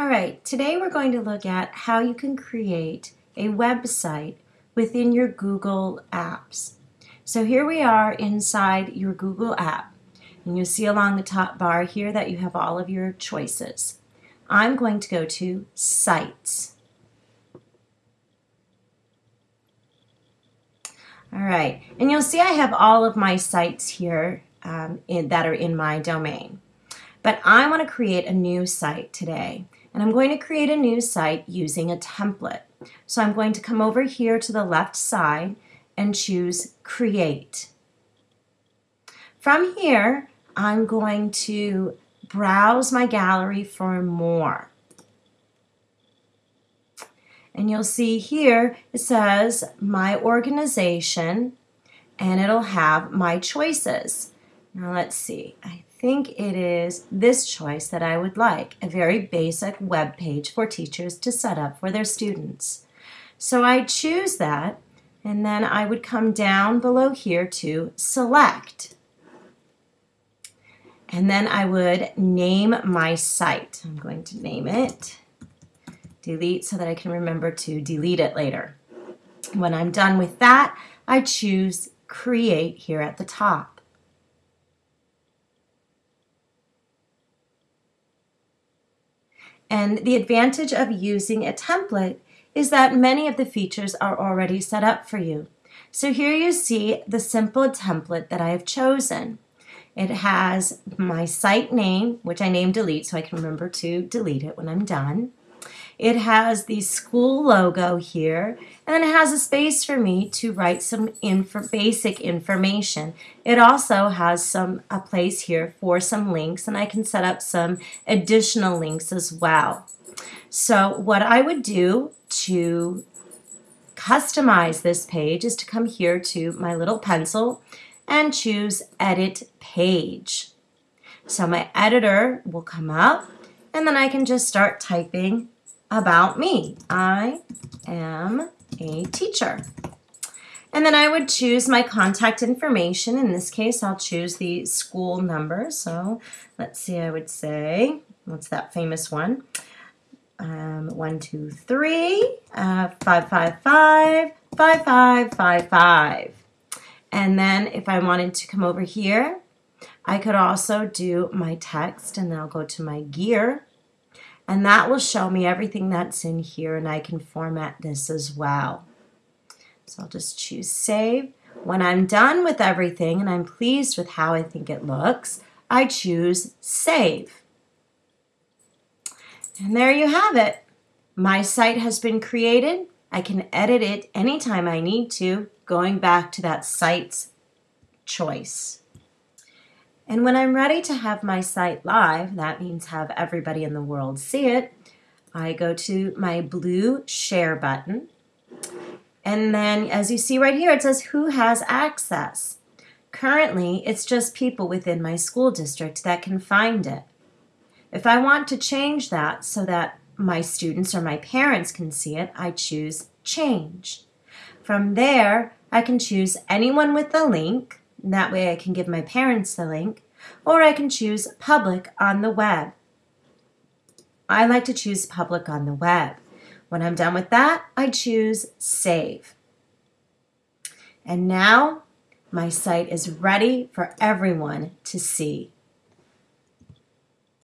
All right, today we're going to look at how you can create a website within your Google Apps. So here we are inside your Google app, and you'll see along the top bar here that you have all of your choices. I'm going to go to Sites. All right, and you'll see I have all of my sites here um, in, that are in my domain. But I want to create a new site today. And I'm going to create a new site using a template. So I'm going to come over here to the left side and choose Create. From here, I'm going to browse my gallery for more. And you'll see here it says my organization and it'll have my choices. Now let's see. I think it is this choice that I would like, a very basic web page for teachers to set up for their students. So I choose that and then I would come down below here to select. And then I would name my site. I'm going to name it delete so that I can remember to delete it later. When I'm done with that, I choose create here at the top. And the advantage of using a template is that many of the features are already set up for you. So here you see the simple template that I have chosen. It has my site name, which I name delete so I can remember to delete it when I'm done. It has the school logo here, and then it has a space for me to write some basic information. It also has some a place here for some links, and I can set up some additional links as well. So what I would do to customize this page is to come here to my little pencil and choose Edit Page. So my editor will come up, and then I can just start typing about me. I am a teacher. And then I would choose my contact information. In this case, I'll choose the school number. So let's see, I would say, what's that famous one? Um, one, two, three, uh, five, five, five, five, five, five, five. And then if I wanted to come over here, I could also do my text and then I'll go to my gear and that will show me everything that's in here and I can format this as well. So I'll just choose save. When I'm done with everything and I'm pleased with how I think it looks, I choose save. And there you have it. My site has been created. I can edit it anytime I need to, going back to that site's choice. And when I'm ready to have my site live, that means have everybody in the world see it, I go to my blue share button. And then as you see right here, it says who has access. Currently, it's just people within my school district that can find it. If I want to change that so that my students or my parents can see it, I choose change. From there, I can choose anyone with the link that way I can give my parents the link, or I can choose public on the web. I like to choose public on the web. When I'm done with that, I choose save. And now my site is ready for everyone to see.